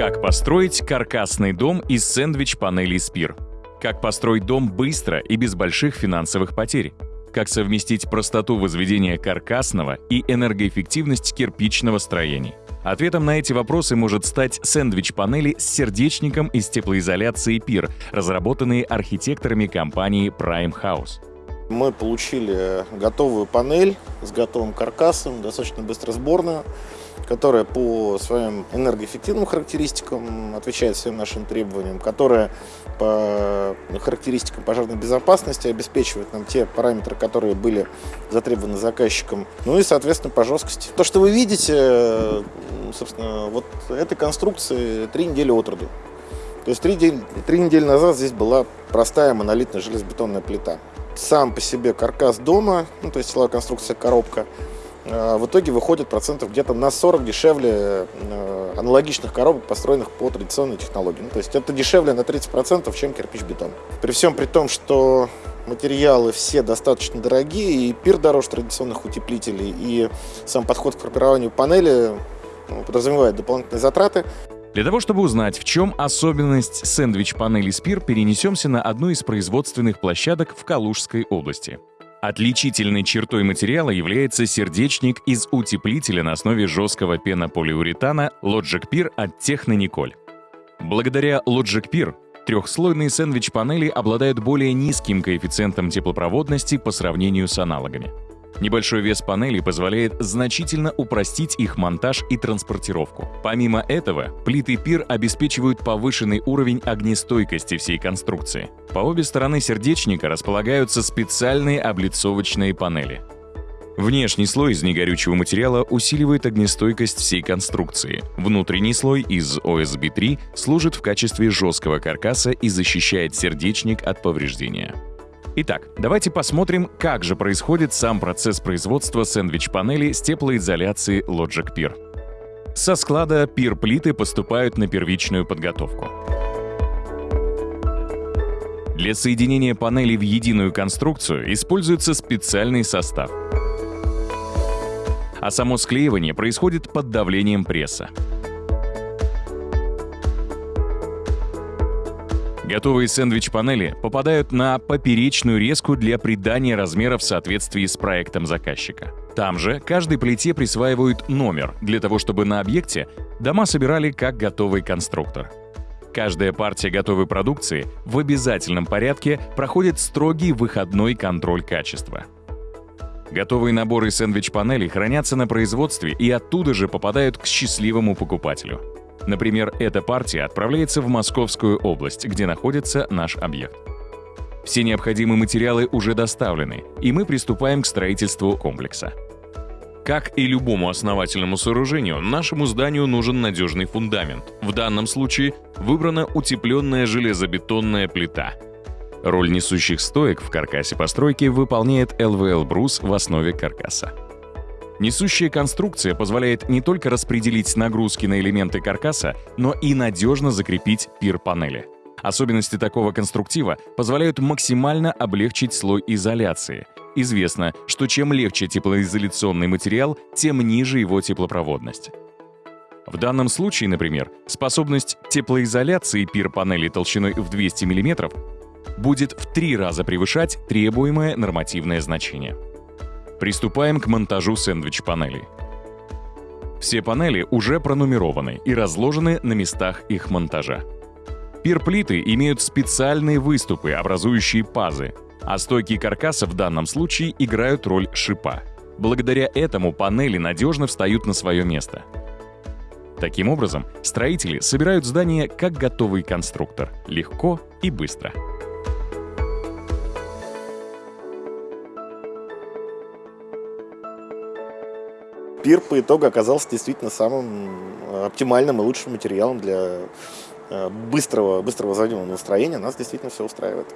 Как построить каркасный дом из сэндвич-панелей Спир? Как построить дом быстро и без больших финансовых потерь? Как совместить простоту возведения каркасного и энергоэффективность кирпичного строений? Ответом на эти вопросы может стать сэндвич-панели с сердечником из теплоизоляции PIR, разработанные архитекторами компании Prime House. Мы получили готовую панель с готовым каркасом, достаточно быстросборную, которая по своим энергоэффективным характеристикам отвечает всем нашим требованиям, которая по характеристикам пожарной безопасности обеспечивает нам те параметры, которые были затребованы заказчиком, ну и, соответственно, по жесткости. То, что вы видите, собственно, вот этой конструкции три недели от роду. То есть три, три недели назад здесь была простая монолитная железобетонная плита сам по себе каркас дома, ну, то есть силовая конструкция коробка, в итоге выходит процентов где-то на 40 дешевле э, аналогичных коробок, построенных по традиционной технологии. Ну, то есть это дешевле на 30%, чем кирпич-бетон. При всем при том, что материалы все достаточно дорогие, и пир дороже традиционных утеплителей, и сам подход к формированию панели ну, подразумевает дополнительные затраты. Для того, чтобы узнать, в чем особенность сэндвич-панели Спир, перенесемся на одну из производственных площадок в Калужской области. Отличительной чертой материала является сердечник из утеплителя на основе жесткого пенополиуретана Logic Pir от Технониколь. Благодаря Logic Pir трехслойные сэндвич-панели обладают более низким коэффициентом теплопроводности по сравнению с аналогами. Небольшой вес панелей позволяет значительно упростить их монтаж и транспортировку. Помимо этого, плиты пир обеспечивают повышенный уровень огнестойкости всей конструкции. По обе стороны сердечника располагаются специальные облицовочные панели. Внешний слой из негорючего материала усиливает огнестойкость всей конструкции. Внутренний слой из OSB-3 служит в качестве жесткого каркаса и защищает сердечник от повреждения. Итак, давайте посмотрим, как же происходит сам процесс производства сэндвич-панели с теплоизоляцией Logic Peer. Со склада пир-плиты поступают на первичную подготовку. Для соединения панелей в единую конструкцию используется специальный состав. А само склеивание происходит под давлением пресса. Готовые сэндвич-панели попадают на поперечную резку для придания размера в соответствии с проектом заказчика. Там же каждой плите присваивают номер, для того чтобы на объекте дома собирали как готовый конструктор. Каждая партия готовой продукции в обязательном порядке проходит строгий выходной контроль качества. Готовые наборы сэндвич-панелей хранятся на производстве и оттуда же попадают к счастливому покупателю. Например, эта партия отправляется в Московскую область, где находится наш объект. Все необходимые материалы уже доставлены, и мы приступаем к строительству комплекса. Как и любому основательному сооружению, нашему зданию нужен надежный фундамент. В данном случае выбрана утепленная железобетонная плита. Роль несущих стоек в каркасе постройки выполняет ЛВЛ-брус в основе каркаса. Несущая конструкция позволяет не только распределить нагрузки на элементы каркаса, но и надежно закрепить пир-панели. Особенности такого конструктива позволяют максимально облегчить слой изоляции. Известно, что чем легче теплоизоляционный материал, тем ниже его теплопроводность. В данном случае, например, способность теплоизоляции пир-панели толщиной в 200 мм будет в три раза превышать требуемое нормативное значение. Приступаем к монтажу сэндвич-панелей. Все панели уже пронумерованы и разложены на местах их монтажа. Пирплиты имеют специальные выступы, образующие пазы, а стойки каркаса в данном случае играют роль шипа. Благодаря этому панели надежно встают на свое место. Таким образом, строители собирают здание как готовый конструктор, легко и быстро. Пир по итогу оказался действительно самым э, оптимальным и лучшим материалом для э, быстрого, быстрого возводимого настроения. Нас действительно все устраивает.